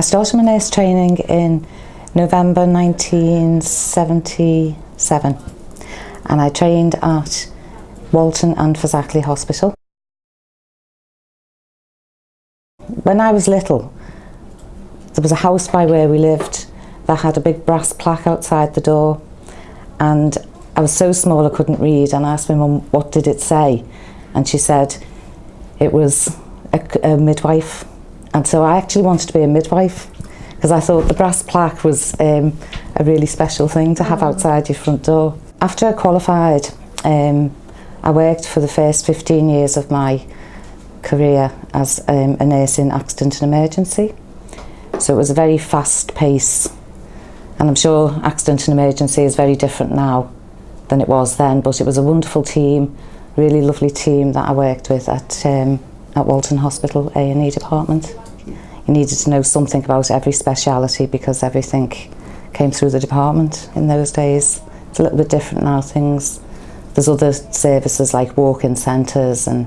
I started my nurse training in November 1977 and I trained at Walton and Fazakerly Hospital. When I was little, there was a house by where we lived that had a big brass plaque outside the door and I was so small I couldn't read and I asked my mum what did it say and she said it was a, a midwife And so I actually wanted to be a midwife because I thought the brass plaque was um, a really special thing to have oh. outside your front door. After I qualified, um, I worked for the first 15 years of my career as um, a nurse in accident and emergency. So it was a very fast pace. And I'm sure accident and emergency is very different now than it was then, but it was a wonderful team, really lovely team that I worked with at um, at Walton Hospital A&E department. You needed to know something about every speciality because everything came through the department in those days. It's a little bit different now, things. There's other services like walk-in centres and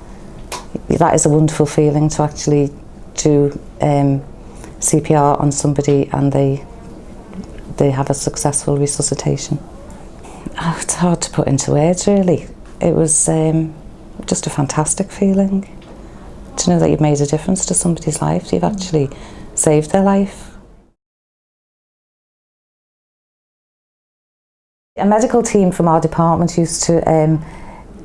that is a wonderful feeling to actually do um, CPR on somebody and they they have a successful resuscitation. Oh, it's hard to put into words really. It was um, just a fantastic feeling. to know that you've made a difference to somebody's life. You've mm. actually saved their life. A medical team from our department used to um,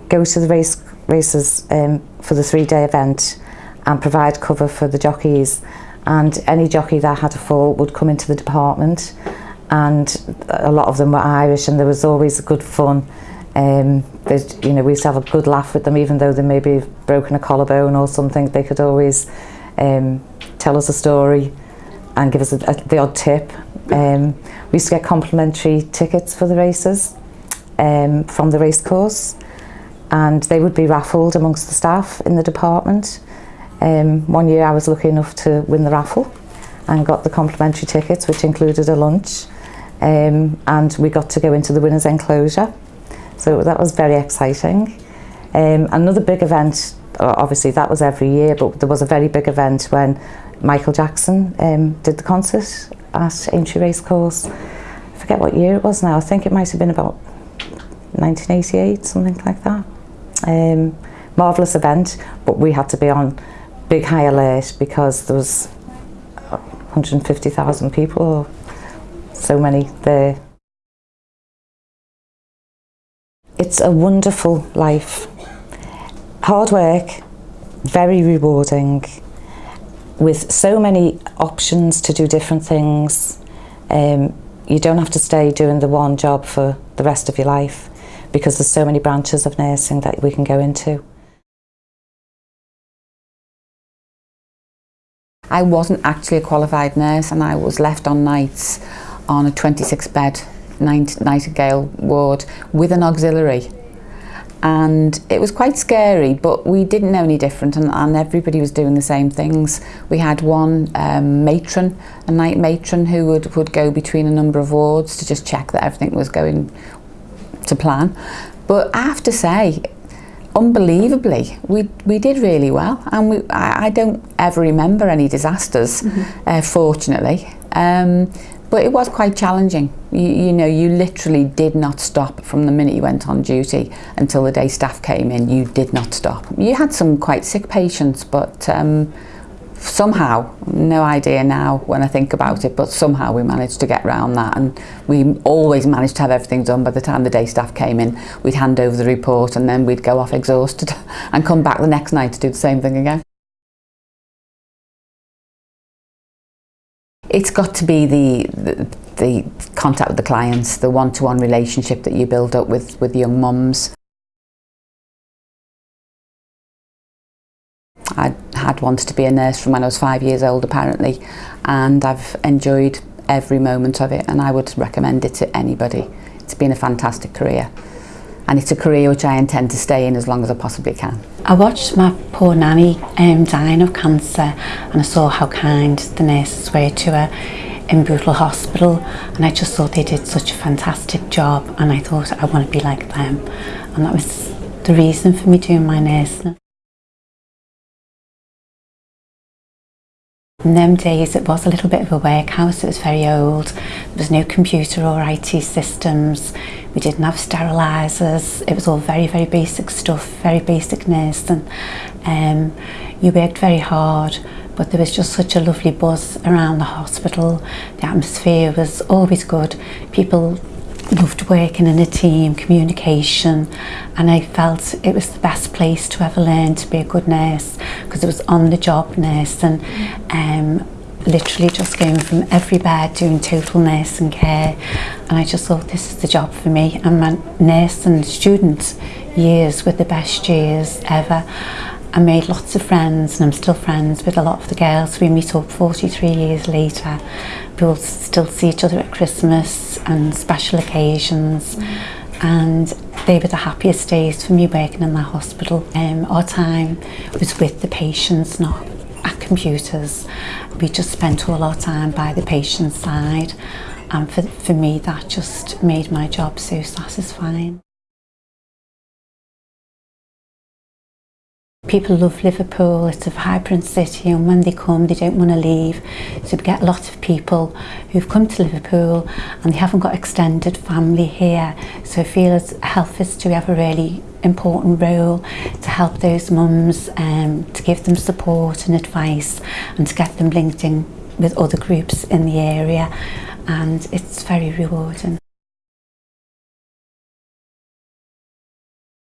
go to the race races um, for the three-day event and provide cover for the jockeys and any jockey that had a fall would come into the department and a lot of them were Irish and there was always good fun Um, you know, we used to have a good laugh with them, even though they maybe have broken a collarbone or something. They could always um, tell us a story and give us a, a, the odd tip. Um, we used to get complimentary tickets for the races um, from the race course and they would be raffled amongst the staff in the department. Um, one year I was lucky enough to win the raffle and got the complimentary tickets, which included a lunch. Um, and we got to go into the winner's enclosure So that was very exciting. Um, another big event, obviously that was every year, but there was a very big event when Michael Jackson um, did the concert at Aintree Racecourse. I forget what year it was now. I think it might have been about 1988, something like that. Um, marvellous event, but we had to be on big high alert because there was 150,000 people, so many there. It's a wonderful life. Hard work, very rewarding, with so many options to do different things. Um, you don't have to stay doing the one job for the rest of your life because there's so many branches of nursing that we can go into. I wasn't actually a qualified nurse and I was left on nights on a 26 bed Nightingale ward with an auxiliary and it was quite scary but we didn't know any different and, and everybody was doing the same things we had one um, matron a night matron who would would go between a number of wards to just check that everything was going to plan but I have to say unbelievably we we did really well and we I, I don't ever remember any disasters mm -hmm. uh, fortunately um But it was quite challenging. You, you know, you literally did not stop from the minute you went on duty until the day staff came in. You did not stop. You had some quite sick patients, but um, somehow, no idea now when I think about it, but somehow we managed to get round that and we always managed to have everything done by the time the day staff came in. We'd hand over the report and then we'd go off exhausted and come back the next night to do the same thing again. it's got to be the, the the contact with the clients, the one-to-one -one relationship that you build up with, with young mums. I had wanted to be a nurse from when I was five years old apparently and I've enjoyed every moment of it and I would recommend it to anybody. It's been a fantastic career and it's a career which I intend to stay in as long as I possibly can. I watched my poor nanny um, dying of cancer and I saw how kind the nurses were to her in Bootle Hospital and I just thought they did such a fantastic job and I thought I want to be like them and that was the reason for me doing my nursing. In them days it was a little bit of a workhouse, it was very old There was no computer or IT systems. We didn't have sterilizers. It was all very, very basic stuff, very basic nurse. And Um, you worked very hard, but there was just such a lovely buzz around the hospital. The atmosphere was always good. People loved working in a team, communication, and I felt it was the best place to ever learn to be a good nurse because it was on the job nurse. And Um, literally just going from every bed doing total and care and I just thought this is the job for me and my nurse and student years were the best years ever I made lots of friends and I'm still friends with a lot of the girls we meet up 43 years later we'll still see each other at Christmas and special occasions and they were the happiest days for me working in the hospital um, our time was with the patients not computers. We just spent all our time by the patient's side and for, for me that just made my job so satisfying. People love Liverpool, it's a vibrant city and when they come they don't want to leave. So we get a lot of people who've come to Liverpool and they haven't got extended family here. So I feel as health is to have a really important role to help those mums, um, to give them support and advice and to get them linked in with other groups in the area and it's very rewarding.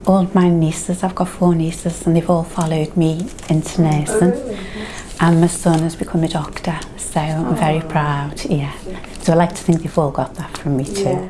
all my nieces, I've got four nieces, and they've all followed me into nursing. Oh, really? And my son has become a doctor, so oh. I'm very oh. proud, yeah. So I like to think they've all got that from me too. Yeah.